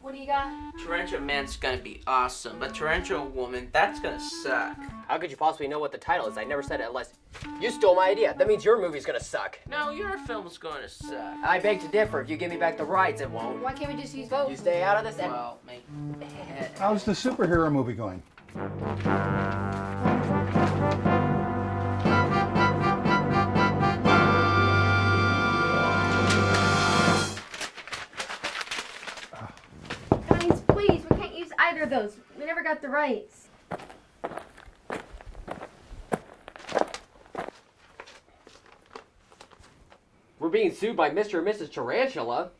What do you got? Tarantula Man's gonna be awesome, but Tarantula Woman, that's gonna suck. How could you possibly know what the title is? I never said it unless you stole my idea. That means your movie's gonna suck. No, your film's gonna suck. I beg to differ. If you give me back the rights, it won't. Why can't we just use both? You stay out of this. And Well, maybe. How's the superhero movie going? Those. We never got the rights. we're being sued by Mr. and Mrs. Tarantula.